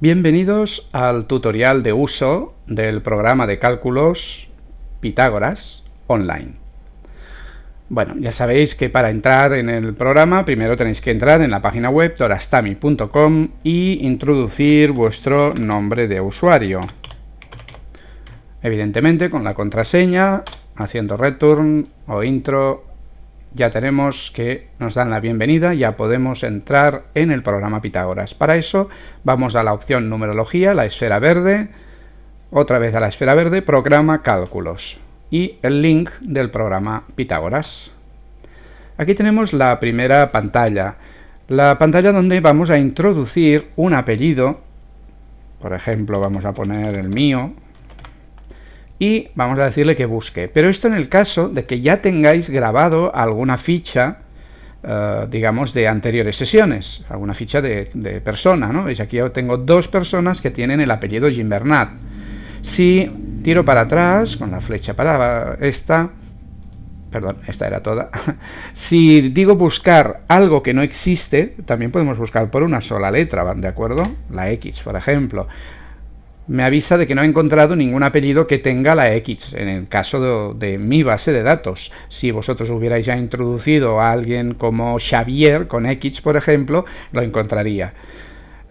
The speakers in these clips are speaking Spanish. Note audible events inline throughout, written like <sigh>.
Bienvenidos al tutorial de uso del programa de cálculos Pitágoras Online. Bueno, ya sabéis que para entrar en el programa primero tenéis que entrar en la página web dorastami.com y introducir vuestro nombre de usuario. Evidentemente con la contraseña, haciendo return o intro ya tenemos que nos dan la bienvenida, ya podemos entrar en el programa Pitágoras. Para eso vamos a la opción numerología, la esfera verde, otra vez a la esfera verde, programa cálculos y el link del programa Pitágoras. Aquí tenemos la primera pantalla, la pantalla donde vamos a introducir un apellido, por ejemplo vamos a poner el mío, y vamos a decirle que busque. Pero esto en el caso de que ya tengáis grabado alguna ficha, eh, digamos, de anteriores sesiones, alguna ficha de, persona, ¿no? Veis, aquí tengo dos personas que tienen el apellido Gimbernat. Si tiro para atrás, con la flecha para esta, perdón, esta era toda, <laughs> si digo buscar algo que no existe, también podemos buscar por una sola letra, ¿van de acuerdo? La X, por ejemplo me avisa de que no ha encontrado ningún apellido que tenga la X, en el caso de, mi base de datos. Si vosotros hubierais ya introducido a alguien como Xavier con X, por ejemplo, lo encontraría.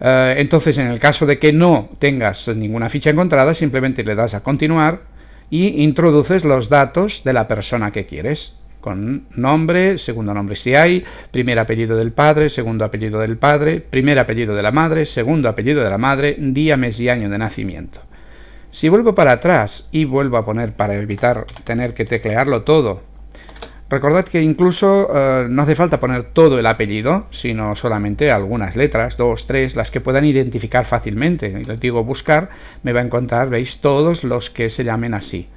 Eh, entonces, en el caso de que no tengas ninguna ficha encontrada, simplemente le das a continuar y introduces los datos de la persona que quieres con nombre, segundo nombre si hay, primer apellido del padre, segundo apellido del padre, primer apellido de la madre, segundo apellido de la madre, día, mes y año de nacimiento. Si vuelvo para atrás y vuelvo a poner para evitar tener que teclearlo todo, recordad que incluso eh, no hace falta poner todo el apellido, sino solamente algunas letras, dos, tres, las que puedan identificar fácilmente. Les digo buscar, me va a encontrar, veis, todos los que se llamen así.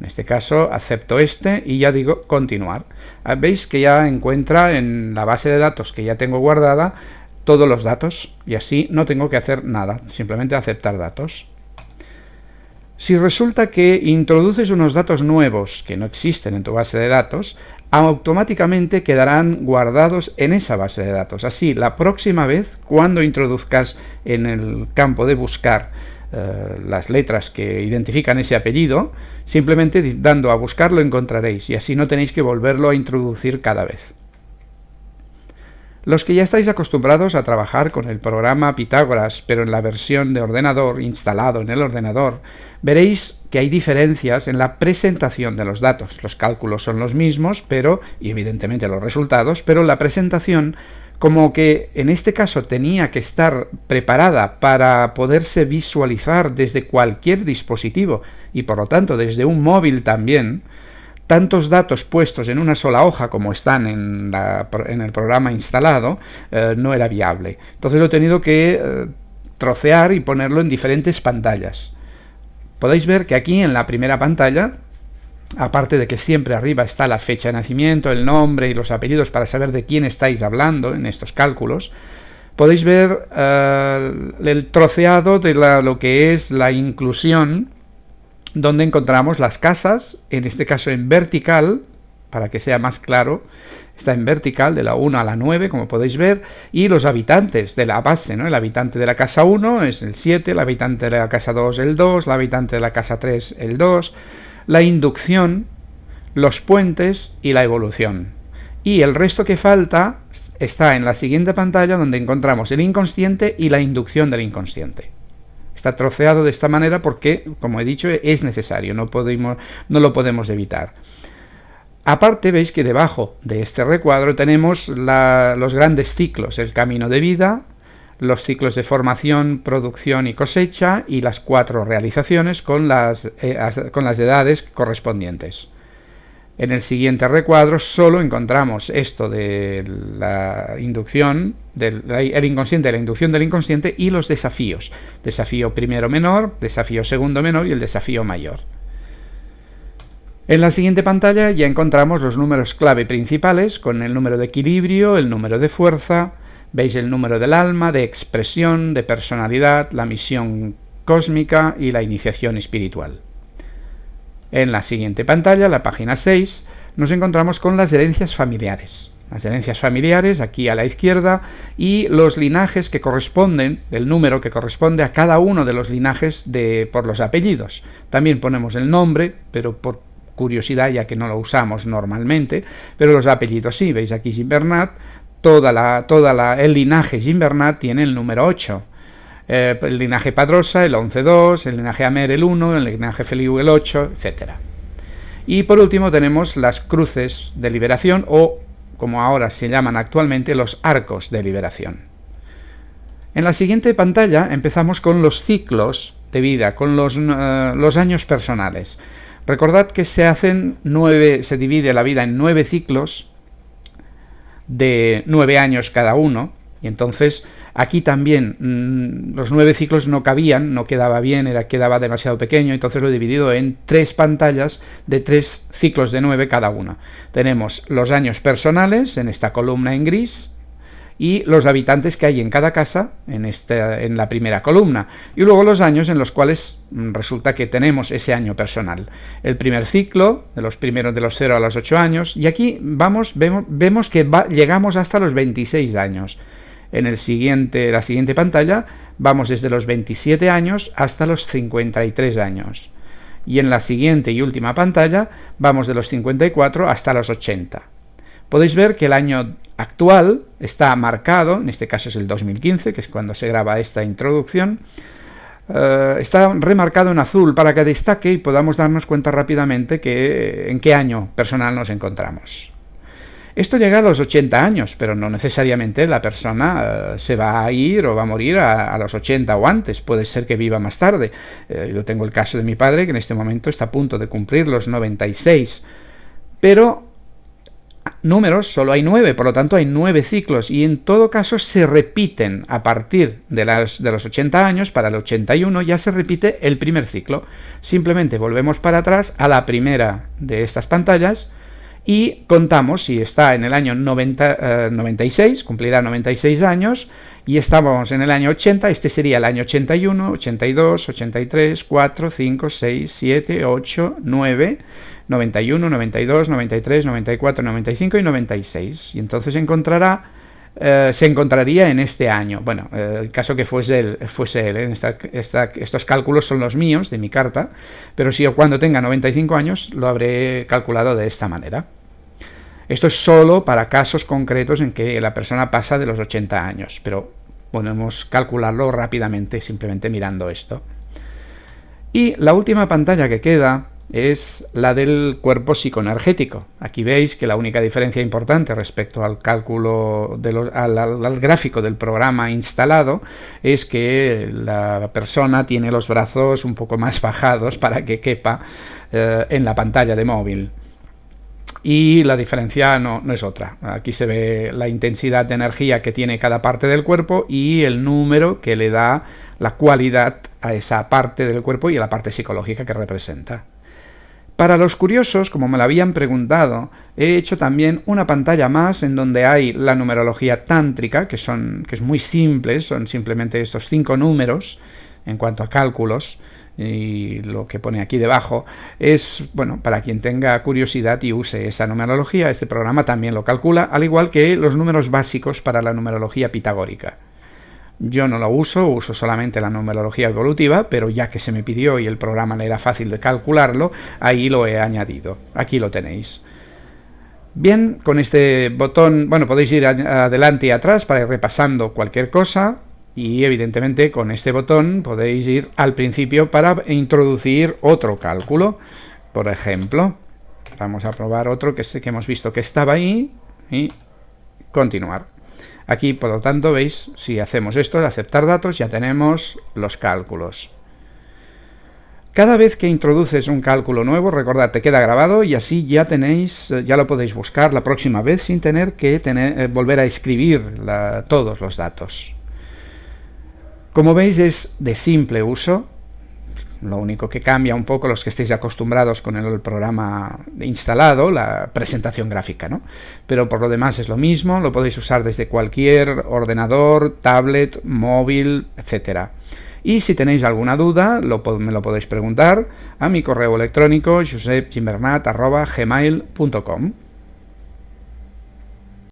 En este caso acepto este y ya digo continuar. Ah, veis que ya encuentra en la base de datos que ya tengo guardada todos los datos y así no tengo que hacer nada, simplemente aceptar datos. Si resulta que introduces unos datos nuevos que no existen en tu base de datos, automáticamente quedarán guardados en esa base de datos. Así, la próxima vez, cuando introduzcas en el campo de buscar eh, las letras que identifican ese apellido, simplemente dando a buscar lo encontraréis y así no tenéis que volverlo a introducir cada vez. Los que ya estáis acostumbrados a trabajar con el programa Pitágoras, pero en la versión de ordenador, instalado en el ordenador, veréis que hay diferencias en la presentación de los datos. Los cálculos son los mismos, pero, y evidentemente los resultados, pero la presentación como que en este caso tenía que estar preparada para poderse visualizar desde cualquier dispositivo y por lo tanto desde un móvil también, tantos datos puestos en una sola hoja como están en, el programa instalado, eh, no era viable. Entonces lo he tenido que eh, trocear y ponerlo en diferentes pantallas. Podéis ver que aquí en la primera pantalla aparte de que siempre arriba está la fecha de nacimiento, el nombre y los apellidos para saber de quién estáis hablando en estos cálculos, podéis ver eh, el troceado de lo que es la inclusión, donde encontramos las casas, en este caso en vertical, para que sea más claro, está en vertical de la 1 a la 9, como podéis ver, y los habitantes de la base, ¿no? El habitante de la casa 1 es el 7, el habitante de la casa 2 el 2, el habitante de la casa 3 el 2, la inducción, los puentes y la evolución. Y el resto que falta está en la siguiente pantalla donde encontramos el inconsciente y la inducción del inconsciente. Está troceado de esta manera porque, como he dicho, es necesario, no, podemos, no lo podemos evitar. Aparte, veis que debajo de este recuadro tenemos los grandes ciclos, el camino de vida, los ciclos de formación, producción y cosecha y las cuatro realizaciones con las, eh, con las edades correspondientes. En el siguiente recuadro solo encontramos esto de la inducción, del el inconsciente, la inducción del inconsciente y los desafíos. Desafío primero menor, desafío segundo menor y el desafío mayor. En la siguiente pantalla ya encontramos los números clave principales con el número de equilibrio, el número de fuerza, Veis el número del alma, de expresión, de personalidad, la misión cósmica y la iniciación espiritual. En la siguiente pantalla, la página 6, nos encontramos con las herencias familiares. las herencias familiares, aquí a la izquierda, y los linajes que corresponden, el número que corresponde a cada uno de los linajes de, por los apellidos. También ponemos el nombre, pero por curiosidad, ya que no lo usamos normalmente, pero los apellidos sí, veis aquí Gimbernat, toda la, toda la, el linaje Gimbernat tiene el número 8. Eh, el linaje Padrosa, el 11-2, el linaje Amer, el 1, el linaje Feliu, el 8, etc. Y por último tenemos las cruces de liberación o, como ahora se llaman actualmente, los arcos de liberación. En la siguiente pantalla empezamos con los ciclos de vida, con los, eh, los años personales. Recordad que se hacen nueve, se divide la vida en nueve ciclos de nueve años cada uno, y entonces aquí también mm, los nueve ciclos no cabían, no quedaba bien, era, quedaba demasiado pequeño, entonces lo he dividido en tres pantallas de tres ciclos de nueve cada uno. Tenemos los años personales en esta columna en gris, y los habitantes que hay en cada casa en, esta, en la primera columna y luego los años en los cuales mm, resulta que tenemos ese año personal. El primer ciclo, de los primeros de los 0 a los 8 años y aquí vamos, vemos, vemos que llegamos hasta los 26 años. En el siguiente, la siguiente pantalla vamos desde los 27 años hasta los 53 años. Y en la siguiente y última pantalla vamos de los 54 hasta los 80. Podéis ver que el año actual está marcado, en este caso es el 2015, que es cuando se graba esta introducción, eh, está remarcado en azul para que destaque y podamos darnos cuenta rápidamente que, en qué año personal nos encontramos. Esto llega a los 80 años, pero no necesariamente la persona eh, se va a ir o va a morir a, los 80 o antes, puede ser que viva más tarde. Eh, yo tengo el caso de mi padre que en este momento está a punto de cumplir los 96, pero números solo hay nueve, por lo tanto hay nueve ciclos y en todo caso se repiten a partir de, de los 80 años, para el 81 ya se repite el primer ciclo. Simplemente volvemos para atrás a la primera de estas pantallas y contamos si está en el año 90, 96, eh, cumplirá 96 años, y estamos en el año 80, este sería el año 81, 82, 83, 4, 5, 6, 7, 8, 9, 91, 92, 93, 94, 95 y 96. Y entonces encontrará, eh, se encontraría en este año. Bueno, eh, el caso que fuese él, fuese él ¿eh? estos cálculos son los míos, de mi carta, pero si yo cuando tenga 95 años lo habré calculado de esta manera. Esto es solo para casos concretos en que la persona pasa de los 80 años, pero podemos calcularlo rápidamente simplemente mirando esto. Y la última pantalla que queda es la del cuerpo psicoenergético. Aquí veis que la única diferencia importante respecto al cálculo, al, gráfico del programa instalado, es que la persona tiene los brazos un poco más <laughs> bajados para que quepa eh, en la pantalla de móvil. Y la diferencia no, no es otra. Aquí se ve la intensidad de energía que tiene cada parte del cuerpo y el número que le da la cualidad a esa parte del cuerpo y a la parte psicológica que representa. Para los curiosos, como me lo habían preguntado, he hecho también una pantalla más en donde hay la numerología tántrica, que, son, que es muy simple, son simplemente estos cinco números en cuanto a cálculos, y lo que pone aquí debajo es, bueno, para quien tenga curiosidad y use esa numerología, este programa también lo calcula, al igual que los números básicos para la numerología pitagórica. Yo no lo uso, uso solamente la numerología evolutiva, pero ya que se me pidió y el programa le era fácil de calcularlo, ahí lo he añadido. Aquí lo tenéis. Bien, con este botón, bueno, podéis ir adelante y atrás para ir repasando cualquier cosa y evidentemente con este botón podéis ir al principio para introducir otro cálculo. Por ejemplo, vamos a probar otro que que hemos visto que estaba ahí y continuar. Aquí, por lo tanto, veis, si hacemos esto de aceptar datos, ya tenemos los cálculos. Cada vez que introduces un cálculo nuevo, recordad, te queda grabado y así ya tenéis, ya lo podéis buscar la próxima vez sin tener que eh, volver a escribir todos los datos. Como veis es de simple uso, lo único que cambia un poco los que estéis acostumbrados con el programa instalado, la presentación gráfica, ¿no? Pero por lo demás es lo mismo, lo podéis usar desde cualquier ordenador, tablet, móvil, etcétera. Y si tenéis alguna duda, me lo podéis preguntar a mi correo electrónico josepgimbernat.gmail.com